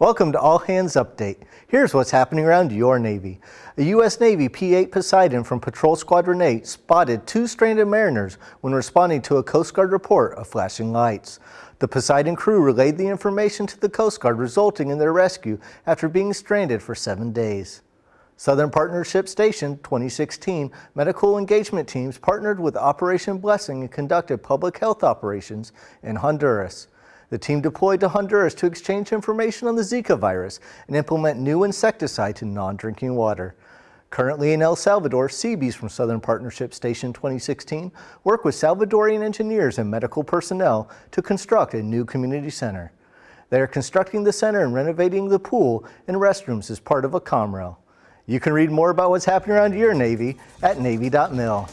Welcome to All Hands Update. Here's what's happening around your Navy. A U.S. Navy P-8 Poseidon from Patrol Squadron 8 spotted two stranded mariners when responding to a Coast Guard report of flashing lights. The Poseidon crew relayed the information to the Coast Guard resulting in their rescue after being stranded for seven days. Southern Partnership Station 2016 medical engagement teams partnered with Operation Blessing and conducted public health operations in Honduras. The team deployed to Honduras to exchange information on the Zika virus and implement new insecticide to non-drinking water. Currently in El Salvador, Seabees from Southern Partnership Station 2016 work with Salvadorian engineers and medical personnel to construct a new community center. They are constructing the center and renovating the pool and restrooms as part of a COMREL. You can read more about what's happening around your Navy at Navy.mil.